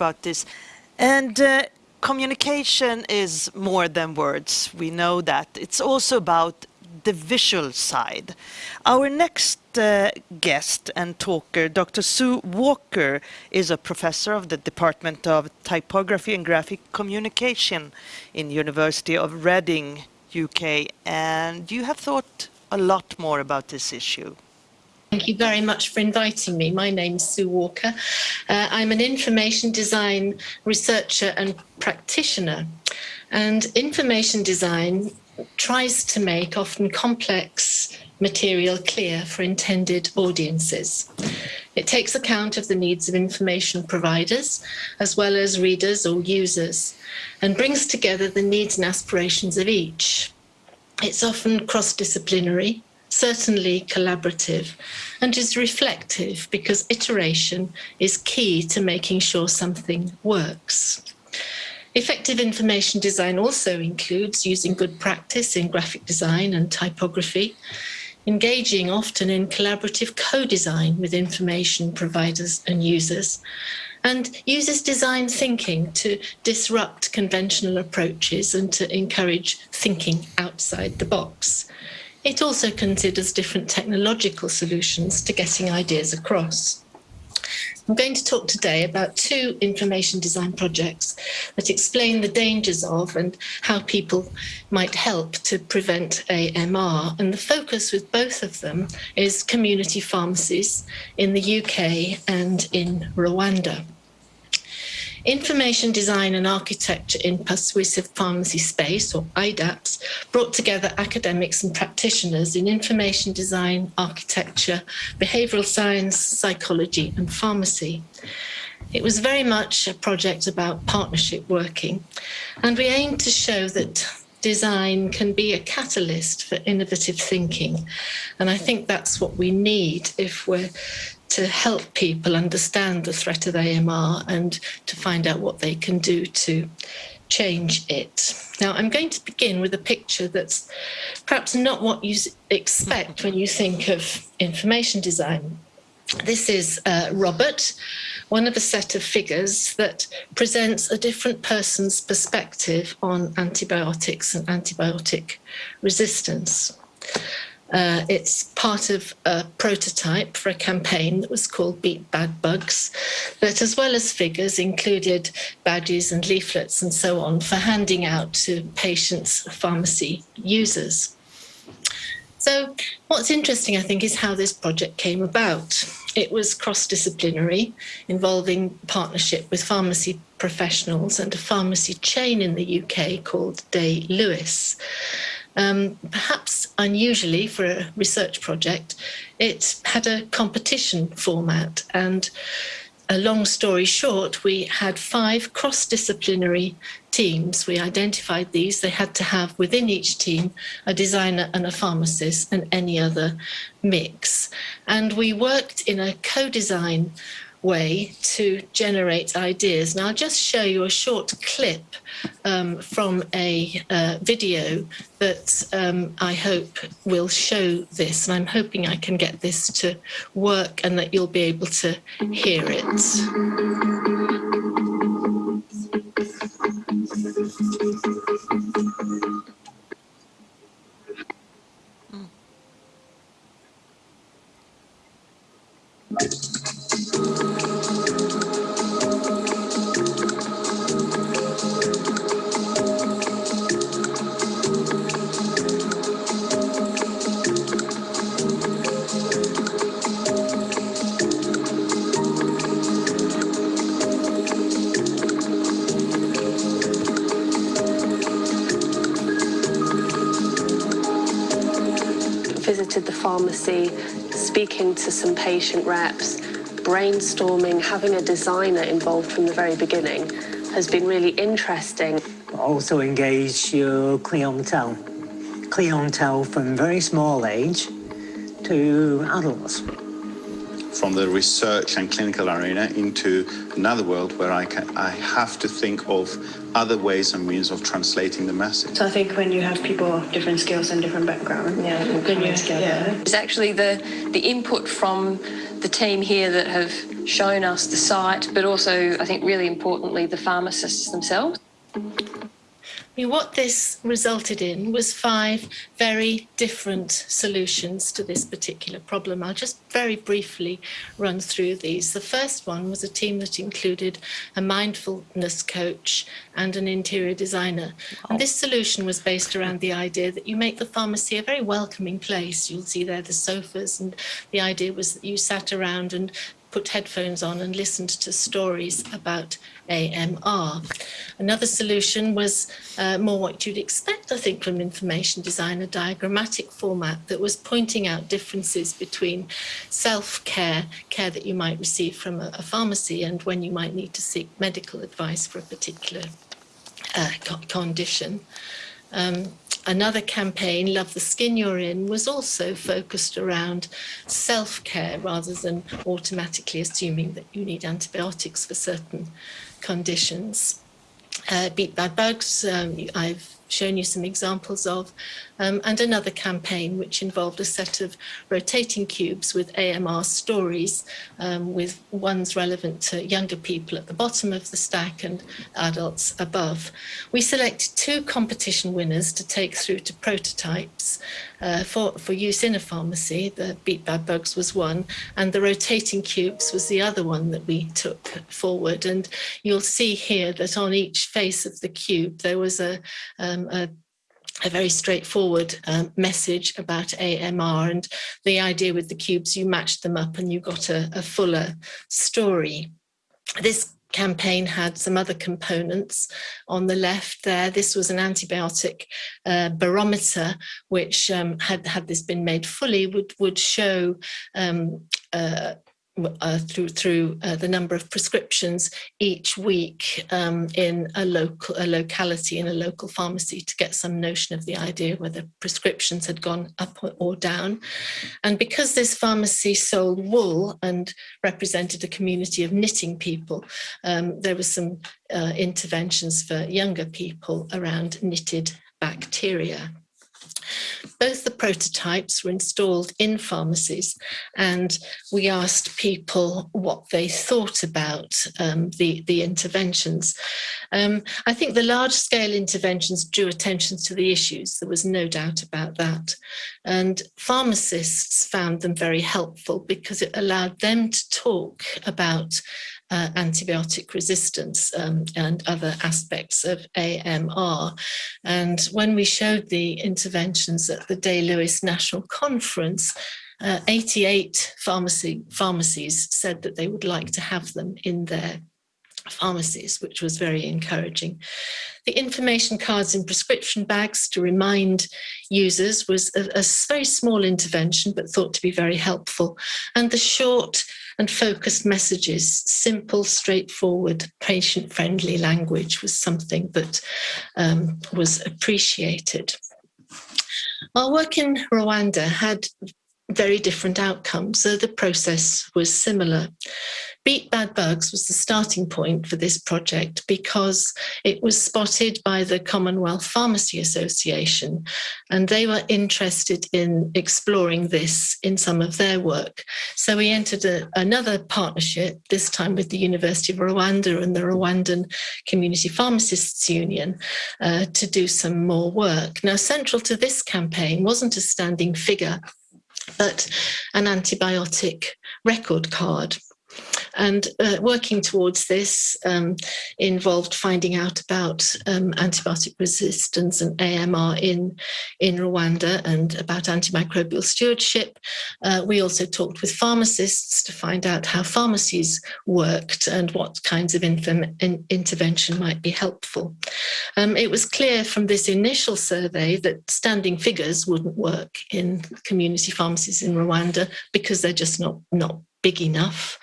about this. And uh, communication is more than words. We know that. It's also about the visual side. Our next uh, guest and talker, Dr. Sue Walker, is a professor of the Department of Typography and Graphic Communication in University of Reading, UK. And you have thought a lot more about this issue. Thank you very much for inviting me. My name is Sue Walker. Uh, I'm an information design researcher and practitioner. And information design tries to make often complex material clear for intended audiences. It takes account of the needs of information providers, as well as readers or users, and brings together the needs and aspirations of each. It's often cross-disciplinary, certainly collaborative, and is reflective because iteration is key to making sure something works. Effective information design also includes using good practice in graphic design and typography, engaging often in collaborative co-design with information providers and users, and uses design thinking to disrupt conventional approaches and to encourage thinking outside the box. It also considers different technological solutions to getting ideas across. I'm going to talk today about two information design projects that explain the dangers of and how people might help to prevent AMR. And the focus with both of them is community pharmacies in the UK and in Rwanda. Information Design and Architecture in Persuasive Pharmacy Space, or IDAPS, brought together academics and practitioners in information design, architecture, behavioural science, psychology and pharmacy. It was very much a project about partnership working, and we aimed to show that design can be a catalyst for innovative thinking. And I think that's what we need if we're to help people understand the threat of AMR and to find out what they can do to change it. Now, I'm going to begin with a picture that's perhaps not what you expect when you think of information design. This is uh, Robert, one of a set of figures that presents a different person's perspective on antibiotics and antibiotic resistance. Uh, it's part of a prototype for a campaign that was called Beat Bad Bugs, that as well as figures included badges and leaflets and so on for handing out to patients, pharmacy users. So what's interesting, I think, is how this project came about. It was cross-disciplinary, involving partnership with pharmacy professionals and a pharmacy chain in the UK called Day Lewis. Um, perhaps unusually for a research project, it had a competition format and a long story short, we had five cross-disciplinary teams. We identified these. They had to have within each team a designer and a pharmacist and any other mix. And we worked in a co-design way to generate ideas. Now I'll just show you a short clip um, from a uh, video that um, I hope will show this and I'm hoping I can get this to work and that you'll be able to hear it. Visited the pharmacy, speaking to some patient reps, brainstorming, having a designer involved from the very beginning has been really interesting. Also engage your clientele, clientele from very small age to adults from the research and clinical arena into another world where I, can, I have to think of other ways and means of translating the message. So I think when you have people of different skills and different backgrounds, yeah, then you, together. Yeah. It's actually the, the input from the team here that have shown us the site, but also, I think, really importantly, the pharmacists themselves. I mean, what this resulted in was five very different solutions to this particular problem. I'll just very briefly run through these. The first one was a team that included a mindfulness coach and an interior designer. And this solution was based around the idea that you make the pharmacy a very welcoming place. You'll see there the sofas, and the idea was that you sat around and put headphones on and listened to stories about AMR. Another solution was uh, more what you'd expect, I think, from information design, a diagrammatic format that was pointing out differences between self-care, care that you might receive from a, a, pharmacy, and when you might need to seek medical advice for a particular uh, condition. Um, another campaign, Love the Skin You're In, was also focused around self-care rather than automatically assuming that you need antibiotics for certain conditions. Uh, Beat Bad Bugs, um, I've shown you some examples of, um, and another campaign which involved a set of rotating cubes with AMR stories, um, with ones relevant to younger people at the bottom of the stack and adults above. We selected two competition winners to take through to prototypes uh, for, for use in a pharmacy. The Beat Bad Bugs was one, and the rotating cubes was the other one that we took forward. And you'll see here that on each face of the cube, there was a, um, a a very straightforward um, message about AMR and the idea with the cubes, you matched them up and you got a, a fuller story. This campaign had some other components on the left there. This was an antibiotic uh, barometer, which um, had, had this been made fully, would, would show um, uh, uh, through through uh, the number of prescriptions each week um, in a local a locality in a local pharmacy to get some notion of the idea whether prescriptions had gone up or down. And because this pharmacy sold wool and represented a community of knitting people um, there were some uh, interventions for younger people around knitted bacteria both the prototypes were installed in pharmacies and we asked people what they thought about um, the, the interventions. Um, I think the large scale interventions drew attention to the issues, there was no doubt about that. And pharmacists found them very helpful because it allowed them to talk about uh, antibiotic resistance um, and other aspects of AMR. And when we showed the interventions at the Day Lewis National Conference, uh, 88 pharmacy, pharmacies said that they would like to have them in their pharmacies, which was very encouraging. The information cards in prescription bags to remind users was a, a very small intervention, but thought to be very helpful. And the short and focused messages, simple, straightforward, patient-friendly language was something that um, was appreciated. Our work in Rwanda had very different outcomes, so the process was similar. Beat Bad Bugs was the starting point for this project because it was spotted by the Commonwealth Pharmacy Association and they were interested in exploring this in some of their work. So we entered a, another partnership, this time with the University of Rwanda and the Rwandan Community Pharmacists Union uh, to do some more work. Now central to this campaign wasn't a standing figure but an antibiotic record card. And uh, working towards this um, involved finding out about um, antibiotic resistance and AMR in, in Rwanda and about antimicrobial stewardship. Uh, we also talked with pharmacists to find out how pharmacies worked and what kinds of in intervention might be helpful. Um, it was clear from this initial survey that standing figures wouldn't work in community pharmacies in Rwanda because they're just not, not big enough.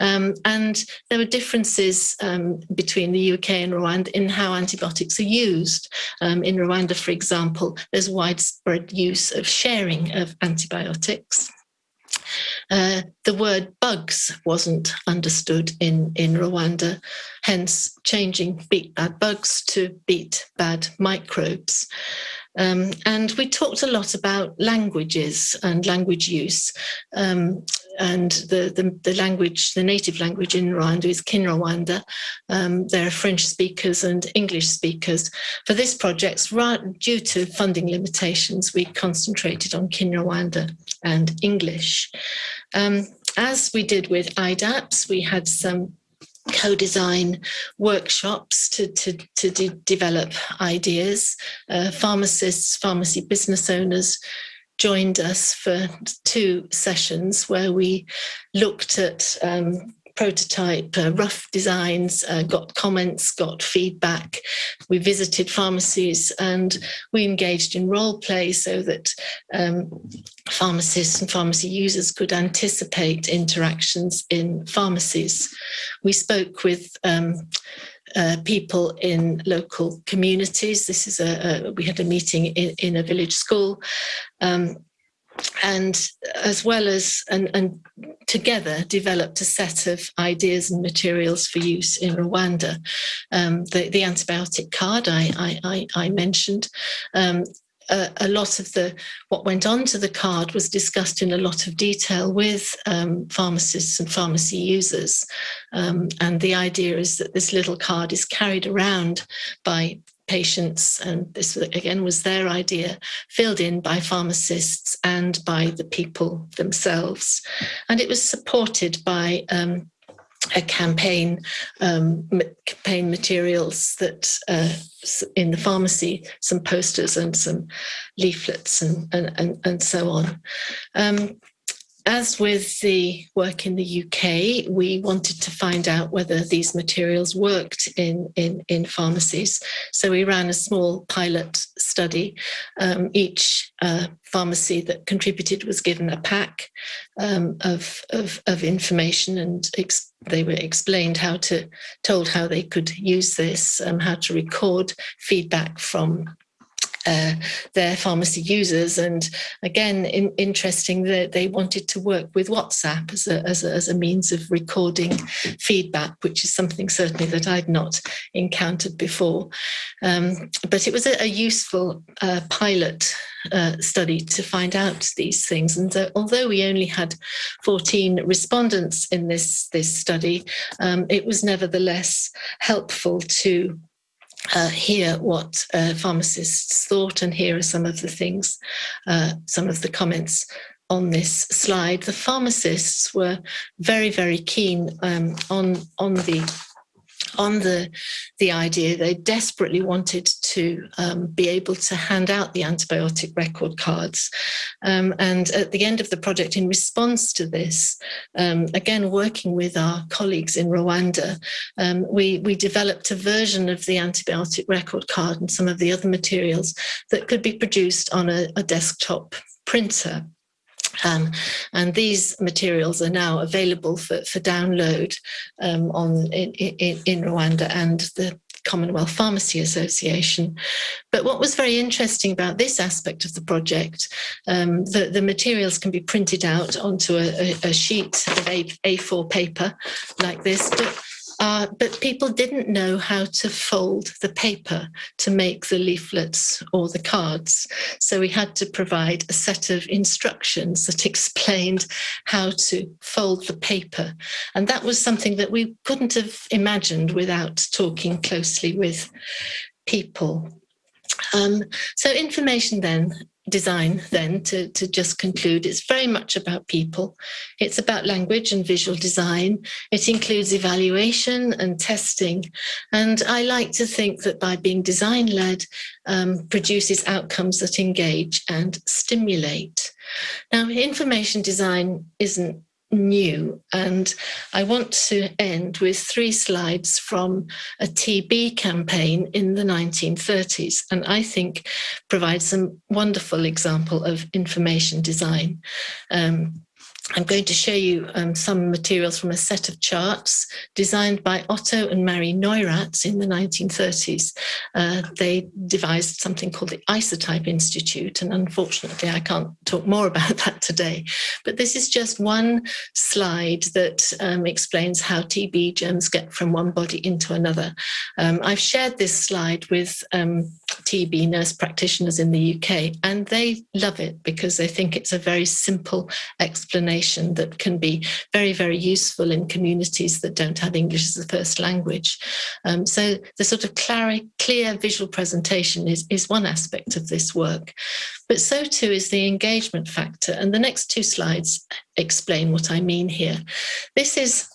Um, and there were differences um, between the UK and Rwanda in how antibiotics are used. Um, in Rwanda, for example, there's widespread use of sharing of antibiotics. Uh, the word bugs wasn't understood in, in Rwanda, hence changing beat bad bugs to beat bad microbes. Um, and we talked a lot about languages and language use. Um, and the, the, the, language, the native language in Rwanda is Kinyarwanda. Um, there are French speakers and English speakers. For this project, due to funding limitations, we concentrated on Kinyarwanda and English. Um, as we did with IDAPS, we had some co-design workshops to, to, to de develop ideas. Uh, pharmacists, pharmacy business owners joined us for two sessions where we looked at um, prototype, uh, rough designs, uh, got comments, got feedback. We visited pharmacies and we engaged in role play so that um, pharmacists and pharmacy users could anticipate interactions in pharmacies. We spoke with um, uh, people in local communities. This is a, a we had a meeting in, in a village school. Um, and as well as and, and together developed a set of ideas and materials for use in Rwanda. Um, the, the, antibiotic card I, I, I mentioned, um, a, a, lot of the what went on to the card was discussed in a lot of detail with um, pharmacists and pharmacy users. Um, and the idea is that this little card is carried around by patients, and this again was their idea, filled in by pharmacists and by the people themselves. And it was supported by um, a campaign, um, campaign materials that uh, in the pharmacy, some posters and some leaflets and, and, and, and so on. Um, as with the work in the UK, we wanted to find out whether these materials worked in, in, in pharmacies. So we ran a small pilot study. Um, each uh, pharmacy that contributed was given a pack um, of, of, of, information and they were explained how to, told how they could use this, um, how to record feedback from uh, their pharmacy users. And again, in, interesting that they wanted to work with WhatsApp as a, as a, as a means of recording feedback, which is something certainly that I'd not encountered before. Um, but it was a, a useful uh, pilot uh, study to find out these things. And uh, although we only had 14 respondents in this, this study, um, it was nevertheless helpful to uh, hear what uh, pharmacists thought and here are some of the things, uh, some of the comments on this slide. The pharmacists were very, very keen um, on, on the on the, the idea. They desperately wanted to um, be able to hand out the antibiotic record cards. Um, and at the end of the project, in response to this, um, again, working with our colleagues in Rwanda, um, we, we developed a version of the antibiotic record card and some of the other materials that could be produced on a, a desktop printer. Um, and these materials are now available for, for download um, on in, in, in, Rwanda and the Commonwealth Pharmacy Association. But what was very interesting about this aspect of the project, um, the, the materials can be printed out onto a, a, a sheet of a, A4 paper like this, but uh, but people didn't know how to fold the paper to make the leaflets or the cards. So we had to provide a set of instructions that explained how to fold the paper. And that was something that we couldn't have imagined without talking closely with people. Um, so information then design then to, to just conclude. It's very much about people. It's about language and visual design. It includes evaluation and testing. And i like to think that by being design led um, produces outcomes that engage and stimulate. Now information design isn't new. And I want to end with three slides from a TB campaign in the 1930s, and I think provides some wonderful example of information design. Um, I'm going to show you um, some materials from a set of charts designed by Otto and Mary Neurath in the 1930s. Uh, they devised something called the Isotype Institute, and unfortunately I can't talk more about that today. But this is just one slide that um, explains how TB germs get from one body into another. Um, I've shared this slide with um, TB nurse practitioners in the UK, and they love it because they think it's a very simple explanation that can be very, very useful in communities that don't have English as a first language. Um, so the sort of clear, clear visual presentation is, is one aspect of this work, but so too is the engagement factor. And the next two slides explain what I mean here. This is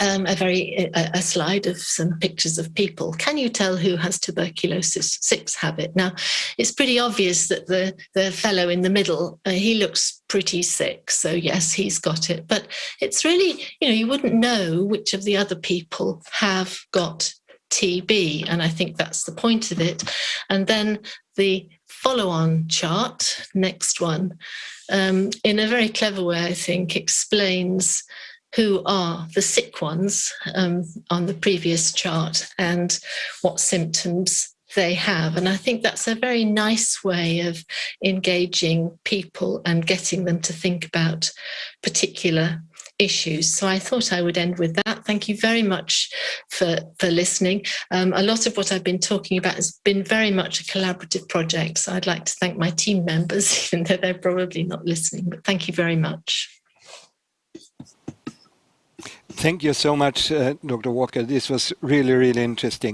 um, a very a, a, slide of some pictures of people. Can you tell who has tuberculosis six habit? Now, it's pretty obvious that the the fellow in the middle uh, he looks pretty sick, so yes, he's got it. But it's really you know you wouldn't know which of the other people have got TB, and I think that's the point of it. And then the follow-on chart, next one, um, in a very clever way, I think, explains who are the sick ones um, on the previous chart and what symptoms they have. And I think that's a very nice way of engaging people and getting them to think about particular issues. So I thought I would end with that. Thank you very much for, for listening. Um, a lot of what I've been talking about has been very much a collaborative project. So I'd like to thank my team members, even though they're probably not listening, but thank you very much. Thank you so much, uh, Dr. Walker. This was really, really interesting.